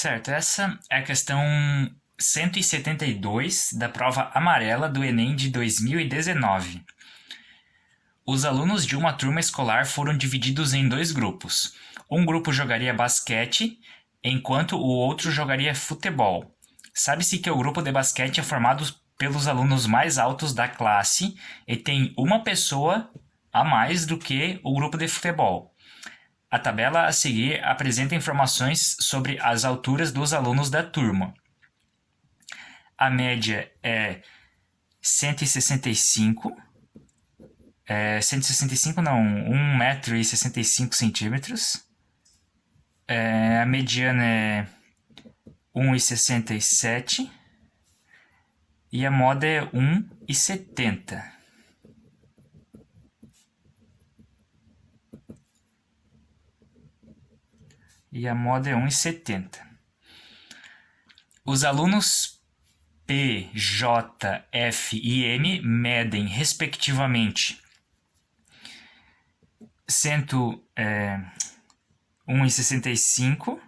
Certo, essa é a questão 172 da prova amarela do Enem de 2019. Os alunos de uma turma escolar foram divididos em dois grupos. Um grupo jogaria basquete, enquanto o outro jogaria futebol. Sabe-se que o grupo de basquete é formado pelos alunos mais altos da classe e tem uma pessoa a mais do que o grupo de futebol. A tabela a seguir apresenta informações sobre as alturas dos alunos da turma. A média é 165, é, 165 não, 1 metro e 65 centímetros. É, a mediana é 1,67 e a moda é 1,70. E a moda é 1,70. Os alunos P, J, F e M medem, respectivamente, 1,65,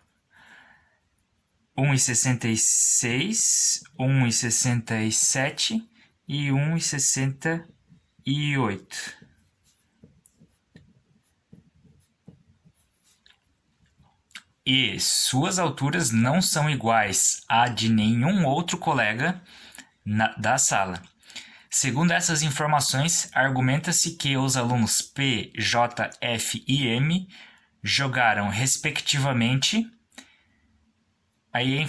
1,66, 1,67 e 1,68. E suas alturas não são iguais à de nenhum outro colega na, da sala. Segundo essas informações, argumenta-se que os alunos P, J, F e M jogaram, respectivamente. Aí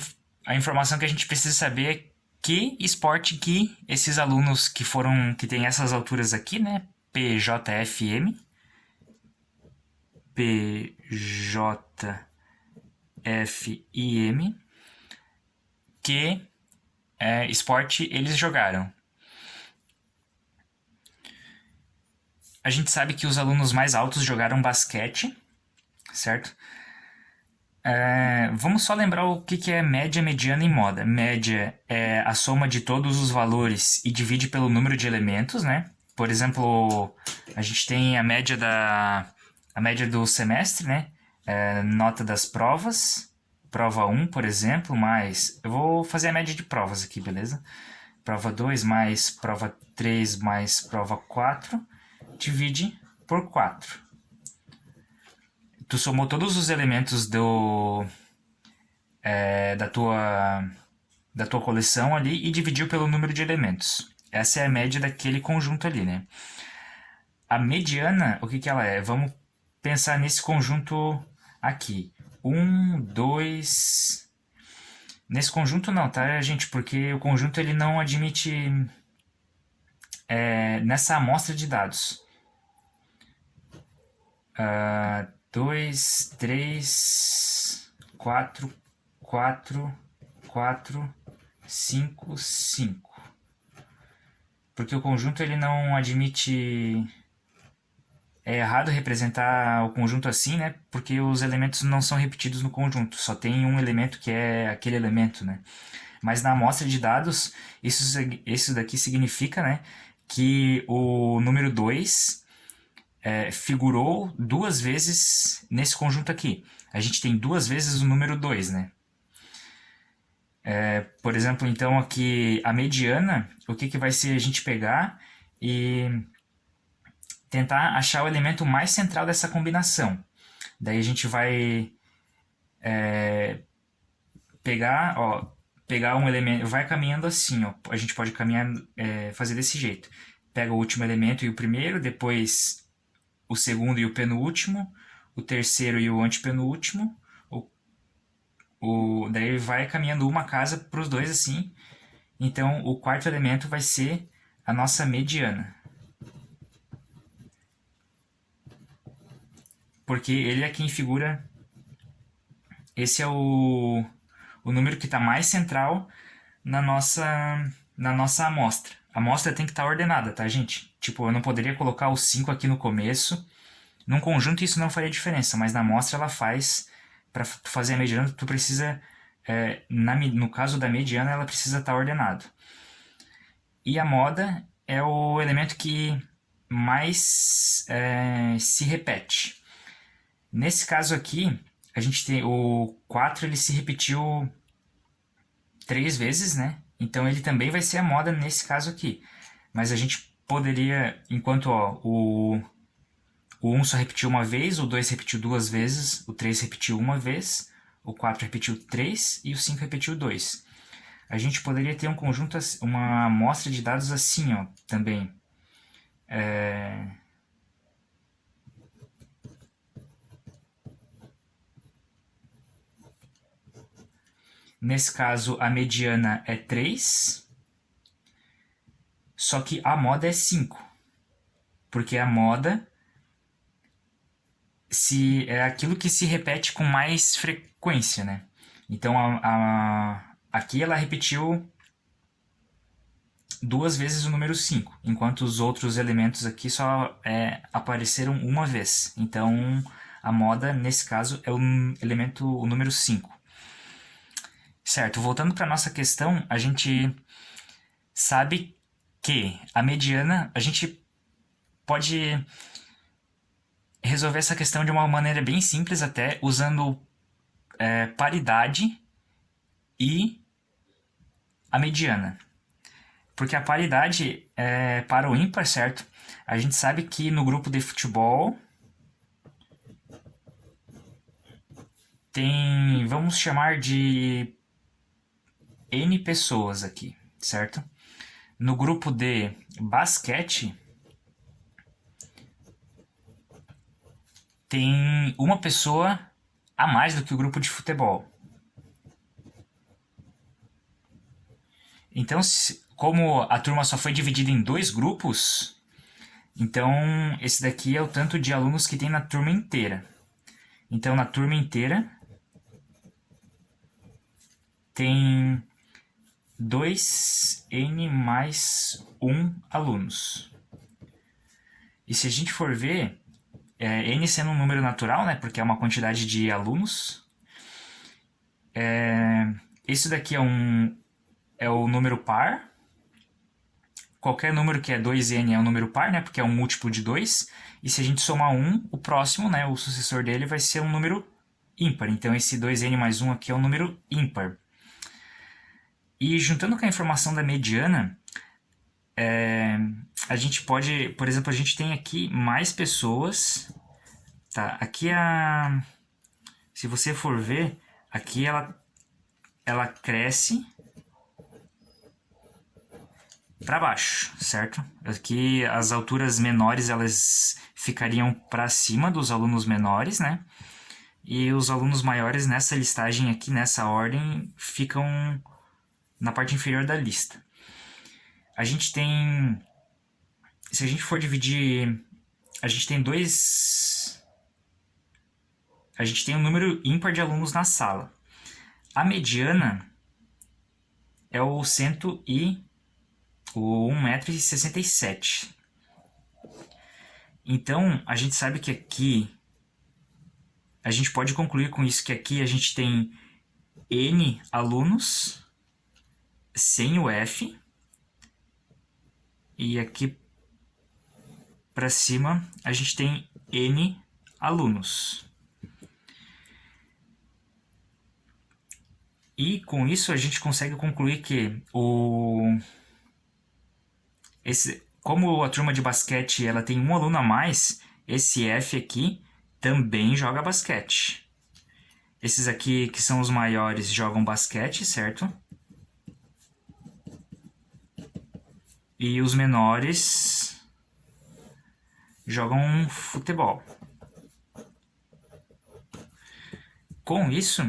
a informação que a gente precisa saber é que esporte que esses alunos que foram que têm essas alturas aqui, né? P, J, F, M. P, J, F e M, que é, esporte eles jogaram. A gente sabe que os alunos mais altos jogaram basquete, certo? É, vamos só lembrar o que, que é média, mediana e moda. Média é a soma de todos os valores e divide pelo número de elementos, né? Por exemplo, a gente tem a média da a média do semestre, né? É, nota das provas, prova 1, por exemplo, mais... Eu vou fazer a média de provas aqui, beleza? Prova 2 mais prova 3 mais prova 4, divide por 4. Tu somou todos os elementos do, é, da, tua, da tua coleção ali e dividiu pelo número de elementos. Essa é a média daquele conjunto ali, né? A mediana, o que, que ela é? Vamos pensar nesse conjunto aqui. Um, dois... Nesse conjunto não, tá, gente? Porque o conjunto ele não admite é, nessa amostra de dados. Uh, dois, três, quatro, quatro, quatro, cinco, cinco. Porque o conjunto ele não admite é errado representar o conjunto assim, né? Porque os elementos não são repetidos no conjunto, só tem um elemento que é aquele elemento, né? Mas na amostra de dados, isso, isso daqui significa, né, que o número 2 é, figurou duas vezes nesse conjunto aqui. A gente tem duas vezes o número 2, né? É, por exemplo, então aqui a mediana, o que, que vai ser a gente pegar e tentar achar o elemento mais central dessa combinação. Daí a gente vai é, pegar, ó, pegar um elemento, vai caminhando assim, ó, a gente pode caminhar, é, fazer desse jeito. Pega o último elemento e o primeiro, depois o segundo e o penúltimo, o terceiro e o antepenúltimo, o, o, daí vai caminhando uma casa para os dois assim. Então o quarto elemento vai ser a nossa mediana. Porque ele é quem figura. Esse é o, o número que está mais central na nossa, na nossa amostra. A amostra tem que estar tá ordenada, tá, gente? Tipo, eu não poderia colocar o 5 aqui no começo. Num conjunto isso não faria diferença, mas na amostra ela faz. Para fazer a mediana, tu precisa... É, na, no caso da mediana, ela precisa estar tá ordenado. E a moda é o elemento que mais é, se repete. Nesse caso aqui, a gente tem o 4, ele se repetiu três vezes, né? Então ele também vai ser a moda nesse caso aqui. Mas a gente poderia, enquanto ó, o, o 1 só repetiu uma vez, o 2 repetiu duas vezes, o 3 repetiu uma vez, o 4 repetiu 3 e o 5 repetiu 2. A gente poderia ter um conjunto, uma amostra de dados assim, ó, também. É... Nesse caso, a mediana é 3, só que a moda é 5. Porque a moda se é aquilo que se repete com mais frequência, né? Então, a, a, aqui ela repetiu duas vezes o número 5, enquanto os outros elementos aqui só é, apareceram uma vez. Então, a moda, nesse caso, é o elemento, o número 5. Certo, voltando para nossa questão, a gente sabe que a mediana, a gente pode resolver essa questão de uma maneira bem simples até, usando é, paridade e a mediana. Porque a paridade é para o ímpar, certo? A gente sabe que no grupo de futebol tem, vamos chamar de N pessoas aqui, certo? No grupo de basquete tem uma pessoa a mais do que o grupo de futebol. Então, como a turma só foi dividida em dois grupos, então esse daqui é o tanto de alunos que tem na turma inteira. Então, na turma inteira tem 2n mais 1 alunos. E se a gente for ver, é, n sendo um número natural, né, porque é uma quantidade de alunos. É, isso daqui é, um, é o número par. Qualquer número que é 2n é um número par, né, porque é um múltiplo de 2. E se a gente somar 1, o próximo, né, o sucessor dele, vai ser um número ímpar. Então esse 2n mais 1 aqui é um número ímpar. E juntando com a informação da mediana, é, a gente pode, por exemplo, a gente tem aqui mais pessoas, tá? Aqui a, se você for ver, aqui ela, ela cresce para baixo, certo? Aqui as alturas menores elas ficariam para cima dos alunos menores, né? E os alunos maiores nessa listagem aqui, nessa ordem, ficam na parte inferior da lista. A gente tem se a gente for dividir, a gente tem dois... A gente tem um número ímpar de alunos na sala. A mediana é o cento e o 1,67m. Então, a gente sabe que aqui a gente pode concluir com isso que aqui a gente tem N alunos sem o F e aqui para cima, a gente tem N alunos. E com isso a gente consegue concluir que o esse como a turma de basquete ela tem um aluno a mais, esse F aqui também joga basquete. Esses aqui que são os maiores jogam basquete, certo? E os menores jogam futebol. Com isso,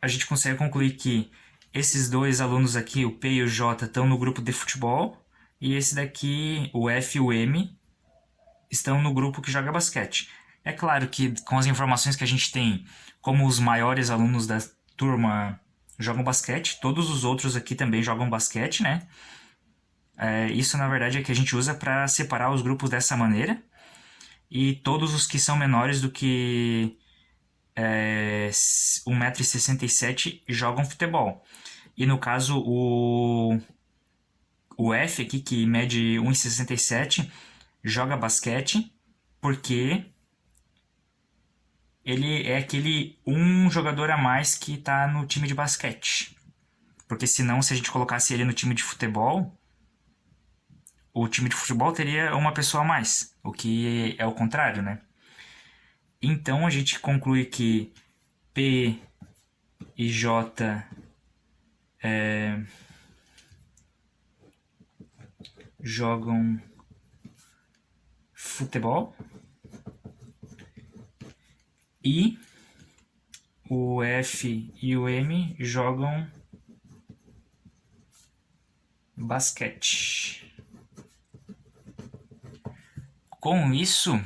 a gente consegue concluir que esses dois alunos aqui, o P e o J, estão no grupo de futebol, e esse daqui, o F e o M, estão no grupo que joga basquete. É claro que com as informações que a gente tem, como os maiores alunos da turma jogam basquete, todos os outros aqui também jogam basquete, né? É, isso, na verdade, é que a gente usa para separar os grupos dessa maneira. E todos os que são menores do que é, 1,67m jogam futebol. E no caso, o, o F aqui, que mede 1,67m, joga basquete porque ele é aquele um jogador a mais que está no time de basquete. Porque senão, se a gente colocasse ele no time de futebol, o time de futebol teria uma pessoa a mais, o que é o contrário, né? Então a gente conclui que P e J é, jogam futebol e o F e o M jogam basquete. Com isso,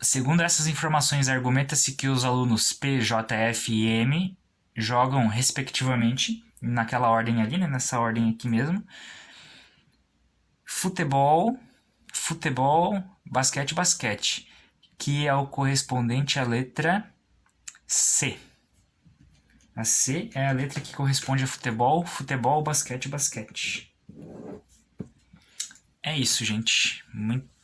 segundo essas informações, argumenta-se que os alunos P, J, F e M jogam respectivamente, naquela ordem ali, né, nessa ordem aqui mesmo, futebol, futebol, basquete, basquete que é o correspondente à letra C. A C é a letra que corresponde a futebol, futebol, basquete, basquete. É isso, gente. Muito